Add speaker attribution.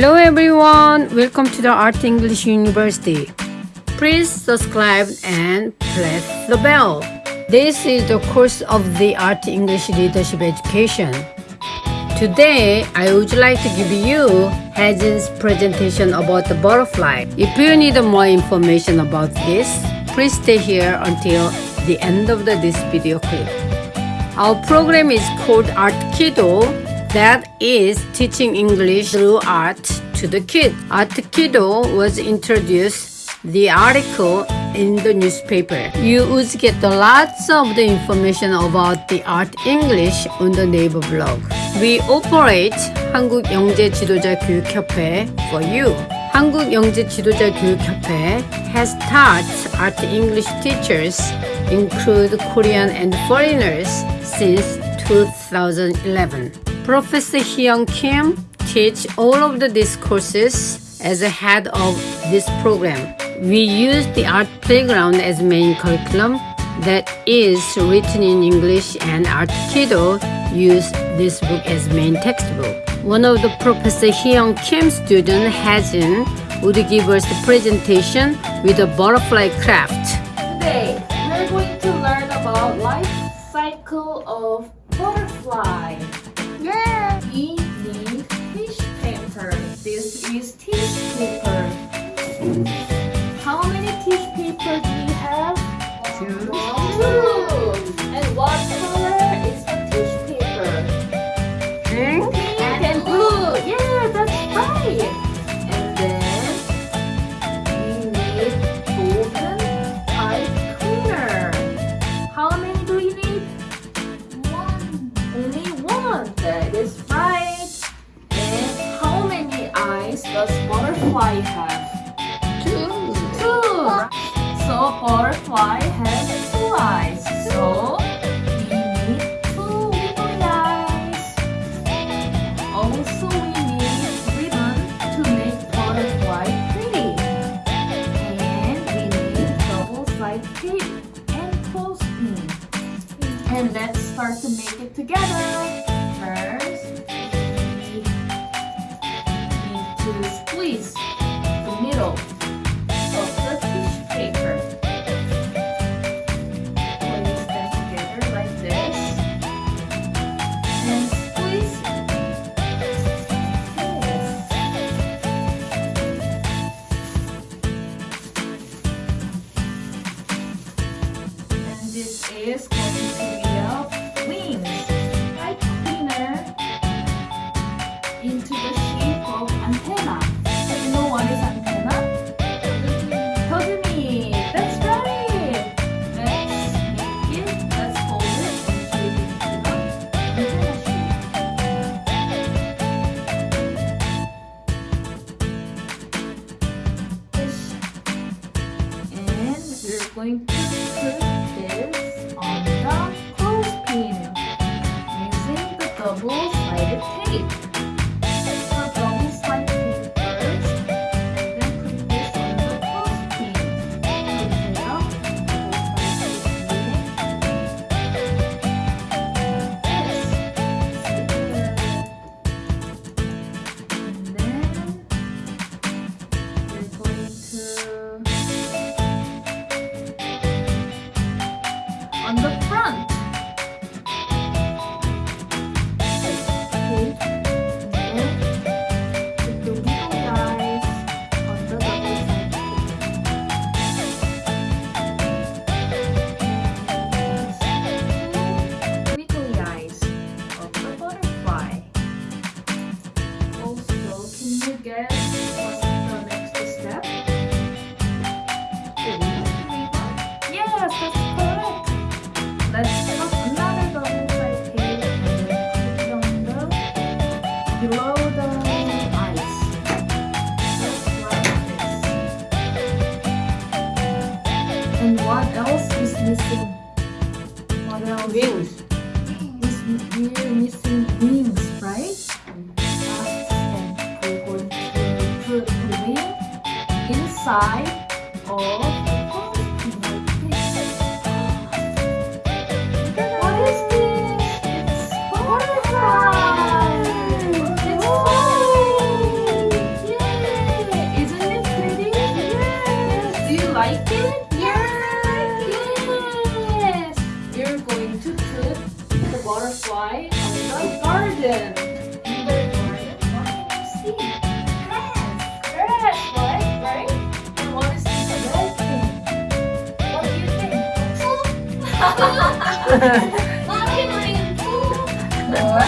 Speaker 1: Hello everyone, welcome to the Art English University. Please subscribe and press the bell. This is the course of the Art English Leadership Education. Today, I would like to give you Hajin's presentation about the butterfly. If you need more information about this, please stay here until the end of the, this video clip. Our program is called Art Kiddo that is teaching English through art to the kid. Art Kiddo was introduced the article in the newspaper. You would get lots of the information about the art English on the Naver blog. We operate 한국 영재 지도자 교육협회 for you. 한국 영재 지도자 교육협회 has taught art English teachers include Korean and foreigners since 2011. Professor Hyung Kim teach all of the discourses as a head of this program. We use the art playground as main curriculum that is written in English and Art Kiddo use this book as main textbook. One of the Professor Hyung Kim student Hajin would give us the presentation with a butterfly craft.
Speaker 2: Today, we're going to learn about life cycle of butterfly has two eyes. So this is be a wings. Pipe cleaner into the shape of antenna. Do you know what is antenna? Togumi, that's right. Let's make it, let's fold it antenna shape. And we're going to on the wing Rồi